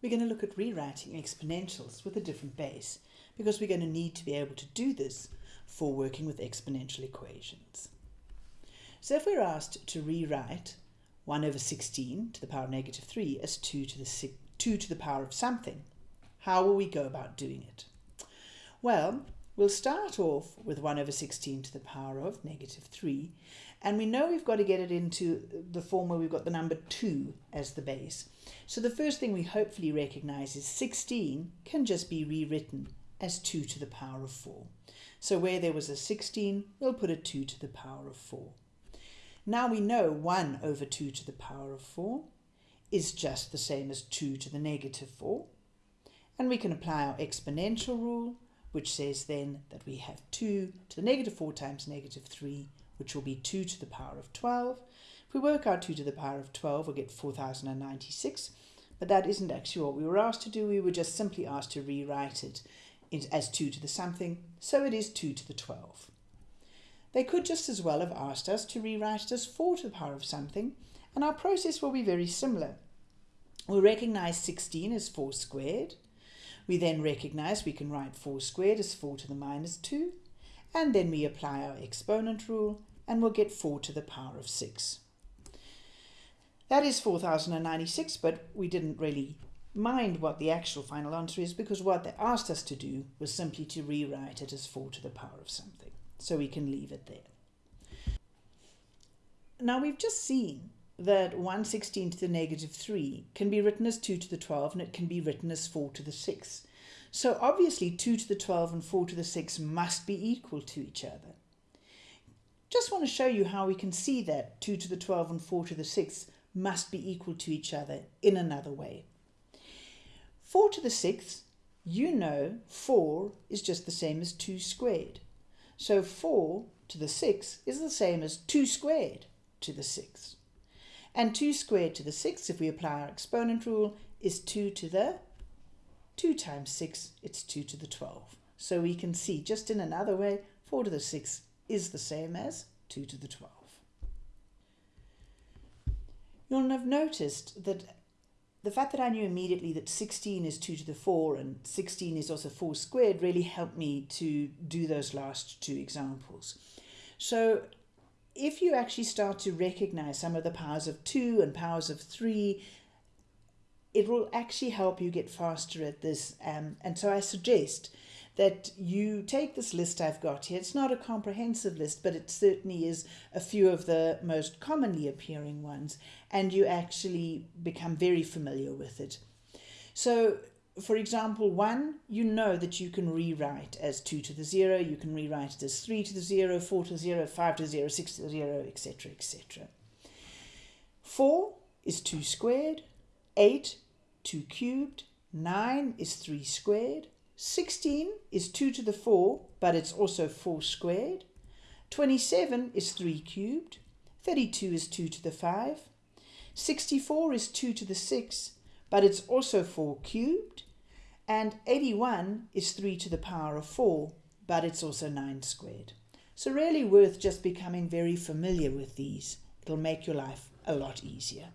we're going to look at rewriting exponentials with a different base because we're going to need to be able to do this for working with exponential equations. So if we're asked to rewrite 1 over 16 to the power of negative 3 as 2 to the 2 to the power of something, how will we go about doing it? Well, we'll start off with 1 over 16 to the power of negative 3, and we know we've got to get it into the form where we've got the number 2 as the base. So the first thing we hopefully recognize is 16 can just be rewritten as 2 to the power of 4. So where there was a 16, we'll put a 2 to the power of 4. Now we know 1 over 2 to the power of 4 is just the same as 2 to the negative 4. And we can apply our exponential rule, which says then that we have 2 to the negative 4 times negative 3, which will be 2 to the power of 12. If we work out 2 to the power of 12, we'll get 4096. But that isn't actually what we were asked to do. We were just simply asked to rewrite it as 2 to the something, so it is 2 to the 12. They could just as well have asked us to rewrite it as 4 to the power of something, and our process will be very similar. We'll recognize 16 as 4 squared. We then recognize we can write 4 squared as 4 to the minus 2, and then we apply our exponent rule, and we'll get 4 to the power of 6. That is 4096, but we didn't really mind what the actual final answer is because what they asked us to do was simply to rewrite it as 4 to the power of something. So we can leave it there. Now we've just seen that 1 16 to the negative 3 can be written as 2 to the 12 and it can be written as 4 to the 6. So obviously 2 to the 12 and 4 to the 6 must be equal to each other. Just want to show you how we can see that 2 to the 12 and 4 to the 6 must be equal to each other in another way. 4 to the 6th, you know 4 is just the same as 2 squared. So 4 to the 6 is the same as 2 squared to the 6th. And 2 squared to the 6th, if we apply our exponent rule, is 2 to the 2 times 6, it's 2 to the 12. So we can see just in another way, 4 to the 6 is the same as 2 to the 12. You'll have noticed that the fact that I knew immediately that 16 is 2 to the 4 and 16 is also 4 squared really helped me to do those last two examples. So if you actually start to recognize some of the powers of 2 and powers of 3, it will actually help you get faster at this. Um, and so I suggest that you take this list I've got here. It's not a comprehensive list, but it certainly is a few of the most commonly appearing ones, and you actually become very familiar with it. So, for example, 1, you know that you can rewrite as 2 to the 0, you can rewrite it as 3 to the 0, 4 to the 0, 5 to the 0, 6 to the 0, etc., etc. 4 is 2 squared, 8, 2 cubed, 9 is 3 squared, 16 is 2 to the 4, but it's also 4 squared. 27 is 3 cubed. 32 is 2 to the 5. 64 is 2 to the 6, but it's also 4 cubed. And 81 is 3 to the power of 4, but it's also 9 squared. So really worth just becoming very familiar with these. It'll make your life a lot easier.